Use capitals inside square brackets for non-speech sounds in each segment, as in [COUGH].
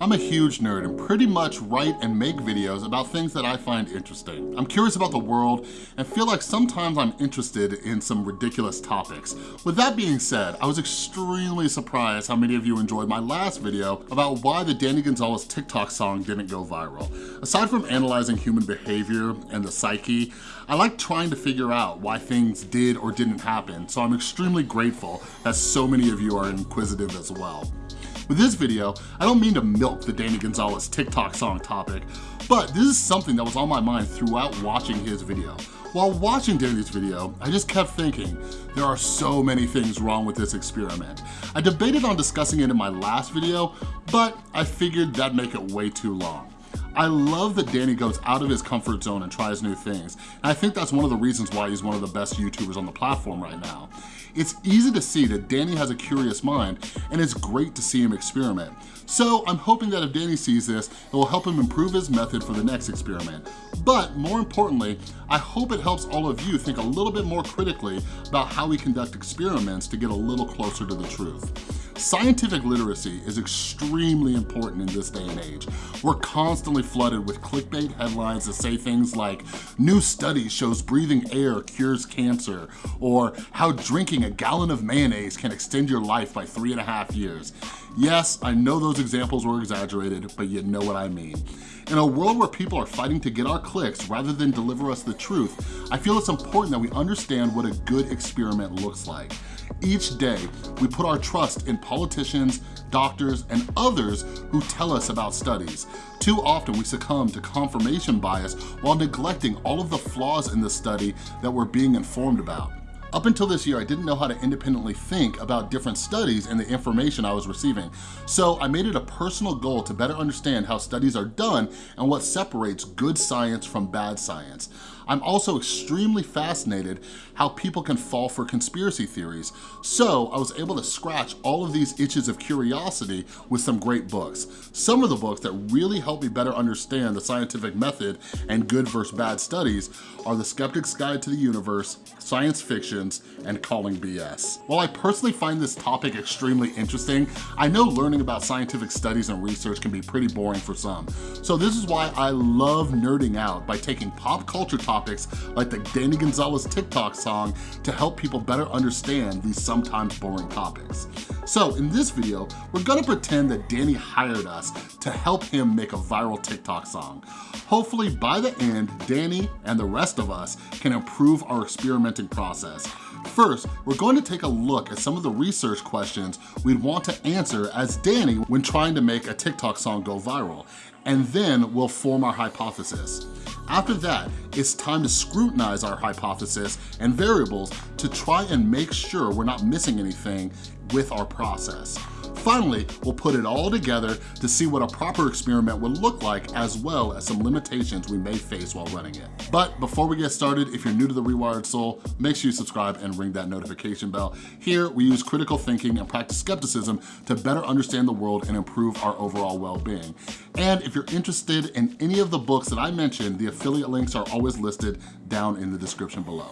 I'm a huge nerd and pretty much write and make videos about things that I find interesting. I'm curious about the world and feel like sometimes I'm interested in some ridiculous topics. With that being said, I was extremely surprised how many of you enjoyed my last video about why the Danny Gonzalez TikTok song didn't go viral. Aside from analyzing human behavior and the psyche, I like trying to figure out why things did or didn't happen, so I'm extremely grateful that so many of you are inquisitive as well. With this video, I don't mean to milk the Danny Gonzalez TikTok song topic, but this is something that was on my mind throughout watching his video. While watching Danny's video, I just kept thinking, there are so many things wrong with this experiment. I debated on discussing it in my last video, but I figured that'd make it way too long. I love that Danny goes out of his comfort zone and tries new things. And I think that's one of the reasons why he's one of the best YouTubers on the platform right now. It's easy to see that Danny has a curious mind and it's great to see him experiment. So I'm hoping that if Danny sees this, it will help him improve his method for the next experiment. But more importantly, I hope it helps all of you think a little bit more critically about how we conduct experiments to get a little closer to the truth. Scientific literacy is extremely important in this day and age. We're constantly flooded with clickbait headlines that say things like, new study shows breathing air cures cancer, or how drinking a gallon of mayonnaise can extend your life by three and a half years. Yes, I know those examples were exaggerated, but you know what I mean. In a world where people are fighting to get our clicks rather than deliver us the truth, I feel it's important that we understand what a good experiment looks like. Each day, we put our trust in politicians, doctors, and others who tell us about studies. Too often we succumb to confirmation bias while neglecting all of the flaws in the study that we're being informed about. Up until this year, I didn't know how to independently think about different studies and the information I was receiving. So I made it a personal goal to better understand how studies are done and what separates good science from bad science. I'm also extremely fascinated how people can fall for conspiracy theories. So I was able to scratch all of these itches of curiosity with some great books. Some of the books that really helped me better understand the scientific method and good versus bad studies are The Skeptic's Guide to the Universe, Science Fictions, and Calling BS. While I personally find this topic extremely interesting, I know learning about scientific studies and research can be pretty boring for some. So this is why I love nerding out by taking pop culture topics topics like the Danny Gonzalez TikTok song to help people better understand these sometimes boring topics. So in this video, we're gonna pretend that Danny hired us to help him make a viral TikTok song. Hopefully by the end, Danny and the rest of us can improve our experimenting process. First, we're going to take a look at some of the research questions we'd want to answer as Danny when trying to make a TikTok song go viral, and then we'll form our hypothesis. After that, it's time to scrutinize our hypothesis and variables to try and make sure we're not missing anything with our process. Finally, we'll put it all together to see what a proper experiment would look like as well as some limitations we may face while running it. But before we get started, if you're new to The Rewired Soul, make sure you subscribe and ring that notification bell. Here, we use critical thinking and practice skepticism to better understand the world and improve our overall well-being. And if you're interested in any of the books that I mentioned, the affiliate links are always listed down in the description below.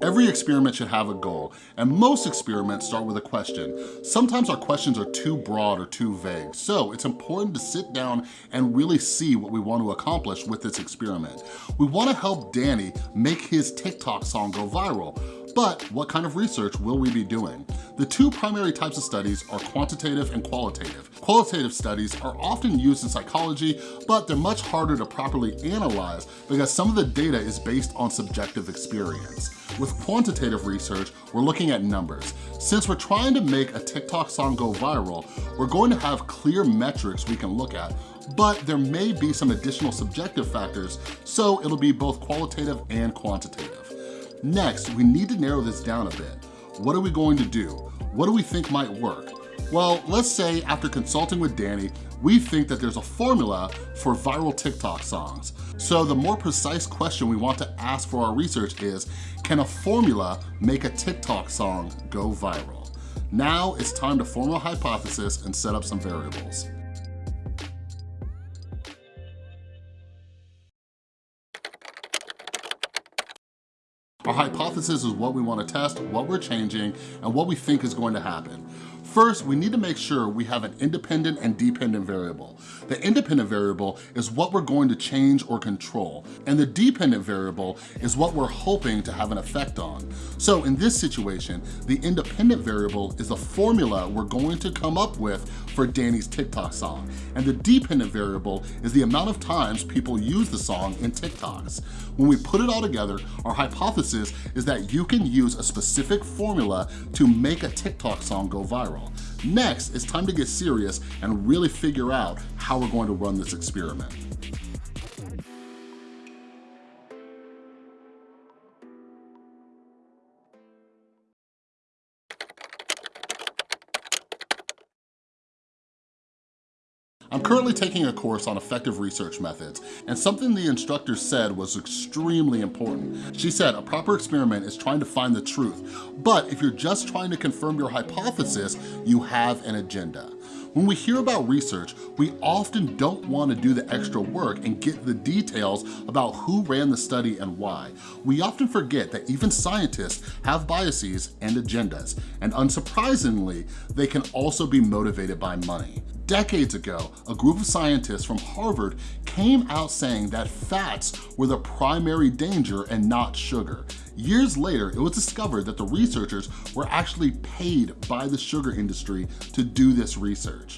Every experiment should have a goal, and most experiments start with a question. Sometimes our questions are too broad or too vague, so it's important to sit down and really see what we want to accomplish with this experiment. We wanna help Danny make his TikTok song go viral, but what kind of research will we be doing? The two primary types of studies are quantitative and qualitative. Qualitative studies are often used in psychology, but they're much harder to properly analyze because some of the data is based on subjective experience. With quantitative research, we're looking at numbers. Since we're trying to make a TikTok song go viral, we're going to have clear metrics we can look at, but there may be some additional subjective factors, so it'll be both qualitative and quantitative. Next, we need to narrow this down a bit. What are we going to do? What do we think might work? Well, let's say after consulting with Danny, we think that there's a formula for viral TikTok songs. So the more precise question we want to ask for our research is, can a formula make a TikTok song go viral? Now it's time to form a hypothesis and set up some variables. Our hypothesis is what we wanna test, what we're changing, and what we think is going to happen. First, we need to make sure we have an independent and dependent variable. The independent variable is what we're going to change or control, and the dependent variable is what we're hoping to have an effect on. So in this situation, the independent variable is the formula we're going to come up with for Danny's TikTok song, and the dependent variable is the amount of times people use the song in TikToks. When we put it all together, our hypothesis is that you can use a specific formula to make a TikTok song go viral. Next, it's time to get serious and really figure out how we're going to run this experiment. I'm currently taking a course on effective research methods, and something the instructor said was extremely important. She said a proper experiment is trying to find the truth, but if you're just trying to confirm your hypothesis, you have an agenda. When we hear about research, we often don't want to do the extra work and get the details about who ran the study and why. We often forget that even scientists have biases and agendas, and unsurprisingly, they can also be motivated by money. Decades ago, a group of scientists from Harvard came out saying that fats were the primary danger and not sugar. Years later, it was discovered that the researchers were actually paid by the sugar industry to do this research.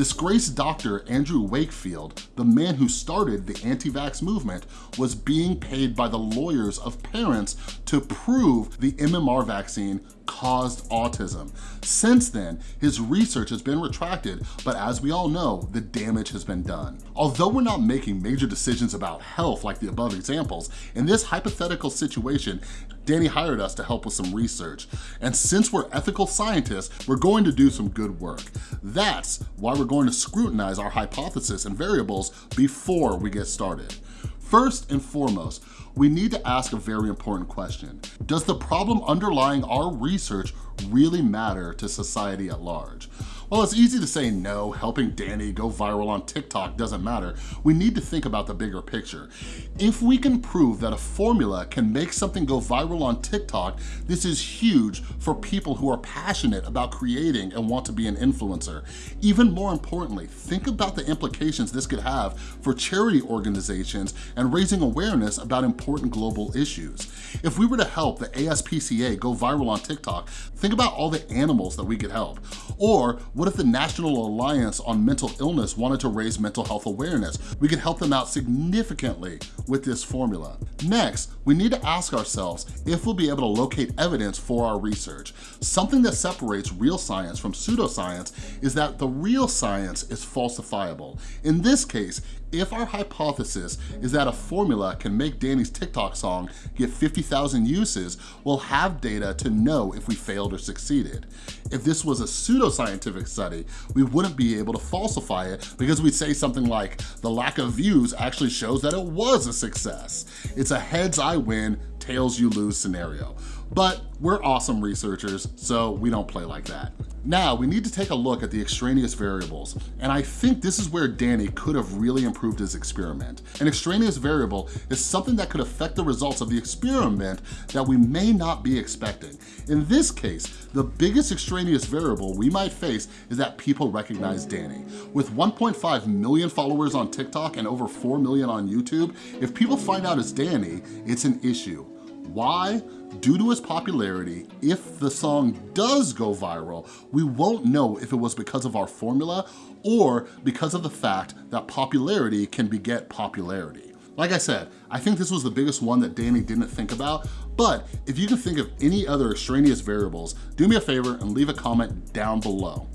Disgraced doctor Andrew Wakefield, the man who started the anti-vax movement, was being paid by the lawyers of parents to prove the MMR vaccine caused autism. Since then, his research has been retracted, but as we all know, the damage has been done. Although we're not making major decisions about health like the above examples, in this hypothetical situation, Danny hired us to help with some research. And since we're ethical scientists, we're going to do some good work. That's why we're going to scrutinize our hypothesis and variables before we get started. First and foremost, we need to ask a very important question. Does the problem underlying our research really matter to society at large? While it's easy to say no, helping Danny go viral on TikTok doesn't matter, we need to think about the bigger picture. If we can prove that a formula can make something go viral on TikTok, this is huge for people who are passionate about creating and want to be an influencer. Even more importantly, think about the implications this could have for charity organizations and raising awareness about important global issues. If we were to help the ASPCA go viral on TikTok, think about all the animals that we could help. Or what if the National Alliance on Mental Illness wanted to raise mental health awareness? We could help them out significantly with this formula. Next, we need to ask ourselves if we'll be able to locate evidence for our research. Something that separates real science from pseudoscience is that the real science is falsifiable. In this case, if our hypothesis is that a formula can make Danny's TikTok song get 50,000 uses, we'll have data to know if we failed or succeeded. If this was a pseudoscientific study, we wouldn't be able to falsify it because we'd say something like, the lack of views actually shows that it was a success. It's a heads I win, tails you lose scenario. But we're awesome researchers, so we don't play like that. Now, we need to take a look at the extraneous variables, and I think this is where Danny could have really improved his experiment. An extraneous variable is something that could affect the results of the experiment that we may not be expecting. In this case, the biggest extraneous variable we might face is that people recognize Danny. With 1.5 million followers on TikTok and over 4 million on YouTube, if people find out it's Danny, it's an issue. Why? Due to its popularity, if the song does go viral, we won't know if it was because of our formula or because of the fact that popularity can beget popularity. Like I said, I think this was the biggest one that Danny didn't think about, but if you can think of any other extraneous variables, do me a favor and leave a comment down below.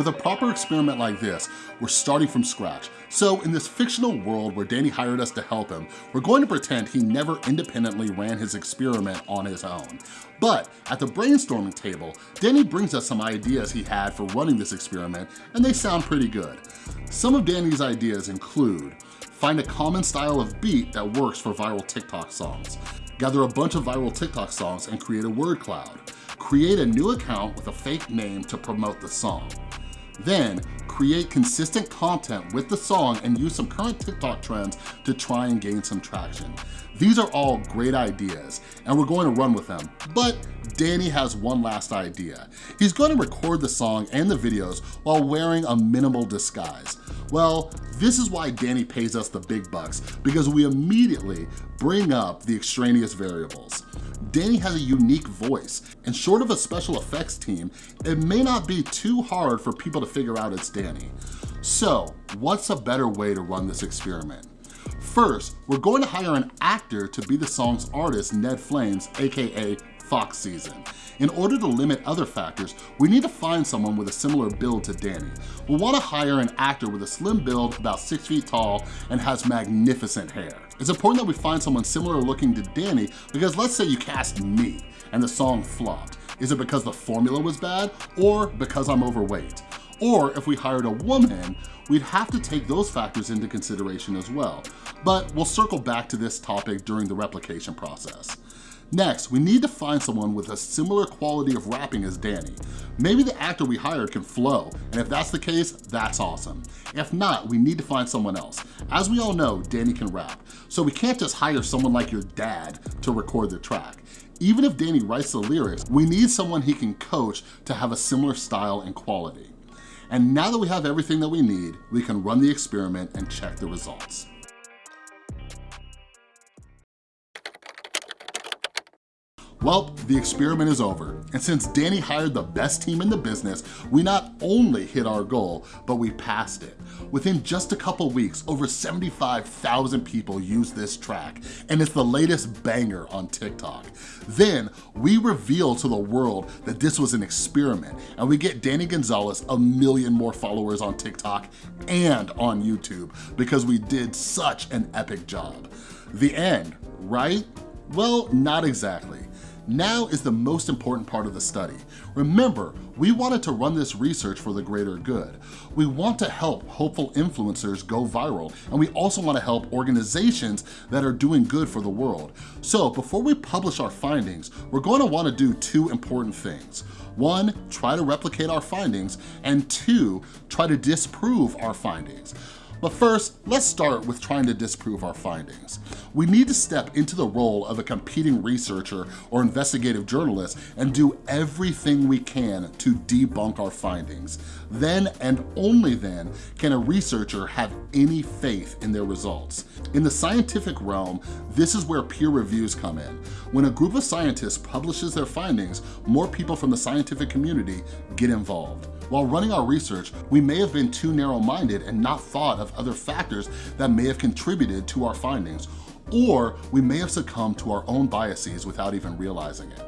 With a proper experiment like this, we're starting from scratch. So in this fictional world where Danny hired us to help him, we're going to pretend he never independently ran his experiment on his own. But at the brainstorming table, Danny brings us some ideas he had for running this experiment, and they sound pretty good. Some of Danny's ideas include, find a common style of beat that works for viral TikTok songs, gather a bunch of viral TikTok songs and create a word cloud. Create a new account with a fake name to promote the song. Then, create consistent content with the song and use some current TikTok trends to try and gain some traction. These are all great ideas, and we're going to run with them, but Danny has one last idea. He's going to record the song and the videos while wearing a minimal disguise. Well, this is why Danny pays us the big bucks, because we immediately bring up the extraneous variables. Danny has a unique voice, and short of a special effects team, it may not be too hard for people to figure out it's Danny. So, what's a better way to run this experiment? First, we're going to hire an actor to be the song's artist, Ned Flames, AKA Fox Season. In order to limit other factors, we need to find someone with a similar build to Danny. We'll wanna hire an actor with a slim build, about six feet tall, and has magnificent hair. It's important that we find someone similar looking to Danny because let's say you cast me and the song flopped. Is it because the formula was bad or because I'm overweight? Or if we hired a woman, we'd have to take those factors into consideration as well. But we'll circle back to this topic during the replication process. Next, we need to find someone with a similar quality of rapping as Danny. Maybe the actor we hired can flow, and if that's the case, that's awesome. If not, we need to find someone else. As we all know, Danny can rap, so we can't just hire someone like your dad to record the track. Even if Danny writes the lyrics, we need someone he can coach to have a similar style and quality. And now that we have everything that we need, we can run the experiment and check the results. Well, the experiment is over. And since Danny hired the best team in the business, we not only hit our goal, but we passed it. Within just a couple weeks, over 75,000 people used this track, and it's the latest banger on TikTok. Then, we reveal to the world that this was an experiment, and we get Danny Gonzalez a million more followers on TikTok and on YouTube because we did such an epic job. The end, right? Well, not exactly. Now is the most important part of the study. Remember, we wanted to run this research for the greater good. We want to help hopeful influencers go viral, and we also want to help organizations that are doing good for the world. So before we publish our findings, we're going to want to do two important things. One, try to replicate our findings, and two, try to disprove our findings. But first, let's start with trying to disprove our findings. We need to step into the role of a competing researcher or investigative journalist and do everything we can to debunk our findings. Then and only then can a researcher have any faith in their results. In the scientific realm, this is where peer reviews come in. When a group of scientists publishes their findings, more people from the scientific community get involved. While running our research, we may have been too narrow-minded and not thought of other factors that may have contributed to our findings, or we may have succumbed to our own biases without even realizing it.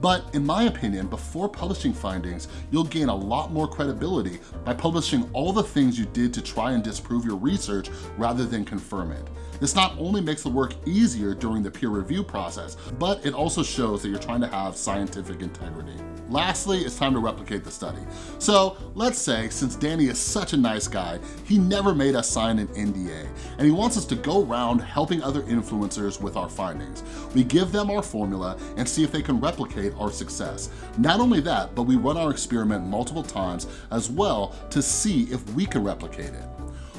But in my opinion, before publishing findings, you'll gain a lot more credibility by publishing all the things you did to try and disprove your research rather than confirm it. This not only makes the work easier during the peer review process, but it also shows that you're trying to have scientific integrity. Lastly, it's time to replicate the study. So let's say, since Danny is such a nice guy, he never made us sign an NDA, and he wants us to go around helping other influencers with our findings. We give them our formula and see if they can replicate our success. Not only that, but we run our experiment multiple times as well to see if we can replicate it.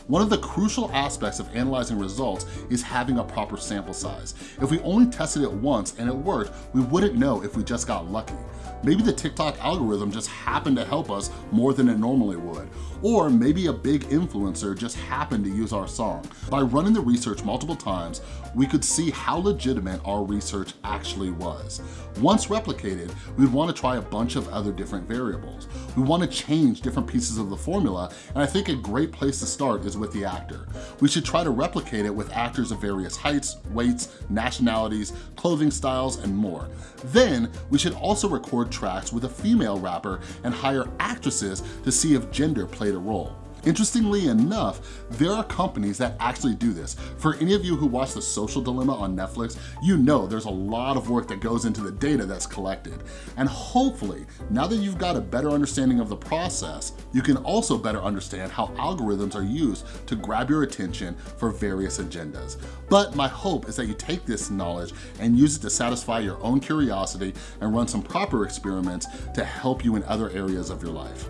One of the crucial aspects of analyzing results is having a proper sample size. If we only tested it once and it worked, we wouldn't know if we just got lucky. Maybe the TikTok algorithm just happened to help us more than it normally would. Or maybe a big influencer just happened to use our song. By running the research multiple times, we could see how legitimate our research actually was. Once replicated, we'd wanna try a bunch of other different variables. We wanna change different pieces of the formula, and I think a great place to start is with the actor. We should try to replicate it with actors of various heights, weights, nationalities, clothing styles, and more. Then, we should also record tracks with a female rapper and hire actresses to see if gender played a role. Interestingly enough, there are companies that actually do this. For any of you who watch The Social Dilemma on Netflix, you know there's a lot of work that goes into the data that's collected. And hopefully, now that you've got a better understanding of the process, you can also better understand how algorithms are used to grab your attention for various agendas. But my hope is that you take this knowledge and use it to satisfy your own curiosity and run some proper experiments to help you in other areas of your life.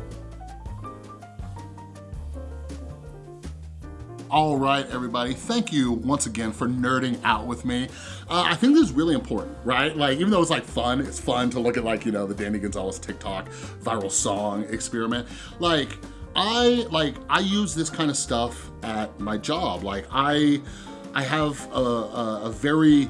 All right, everybody, thank you once again for nerding out with me. Uh, I think this is really important, right? Like, even though it's like fun, it's fun to look at like, you know, the Danny Gonzalez TikTok viral song experiment. Like, I, like, I use this kind of stuff at my job. Like, I, I have a, a, a very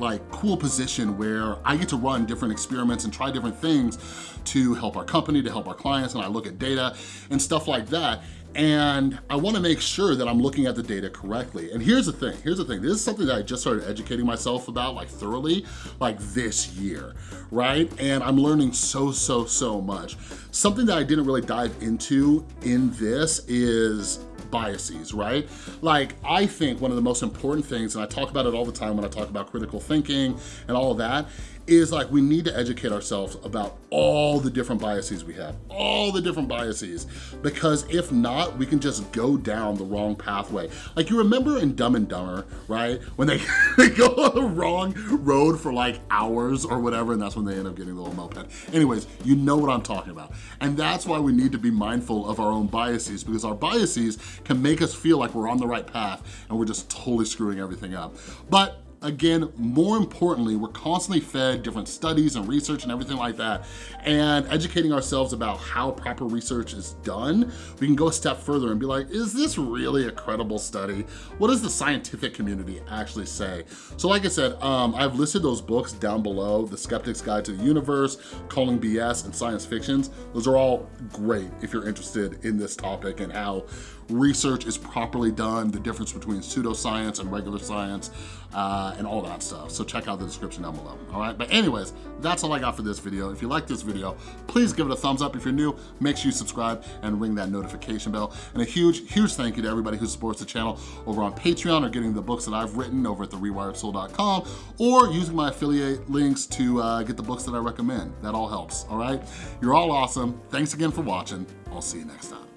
like cool position where I get to run different experiments and try different things to help our company, to help our clients, and I look at data and stuff like that. And I wanna make sure that I'm looking at the data correctly. And here's the thing, here's the thing. This is something that I just started educating myself about like thoroughly, like this year, right? And I'm learning so, so, so much. Something that I didn't really dive into in this is biases, right? Like, I think one of the most important things, and I talk about it all the time when I talk about critical thinking and all of that, is like we need to educate ourselves about all the different biases we have, all the different biases, because if not, we can just go down the wrong pathway. Like you remember in Dumb and Dumber, right? When they, [LAUGHS] they go on the wrong road for like hours or whatever, and that's when they end up getting the little moped. Anyways, you know what I'm talking about. And that's why we need to be mindful of our own biases, because our biases can make us feel like we're on the right path and we're just totally screwing everything up. But Again, more importantly, we're constantly fed different studies and research and everything like that, and educating ourselves about how proper research is done, we can go a step further and be like, is this really a credible study? What does the scientific community actually say? So like I said, um, I've listed those books down below, The Skeptic's Guide to the Universe, Calling BS, and Science Fictions. Those are all great if you're interested in this topic and how research is properly done, the difference between pseudoscience and regular science, uh, and all that stuff. So check out the description down below, all right? But anyways, that's all I got for this video. If you like this video, please give it a thumbs up. If you're new, make sure you subscribe and ring that notification bell. And a huge, huge thank you to everybody who supports the channel over on Patreon or getting the books that I've written over at therewiredsoul.com or using my affiliate links to uh, get the books that I recommend. That all helps, all right? You're all awesome. Thanks again for watching. I'll see you next time.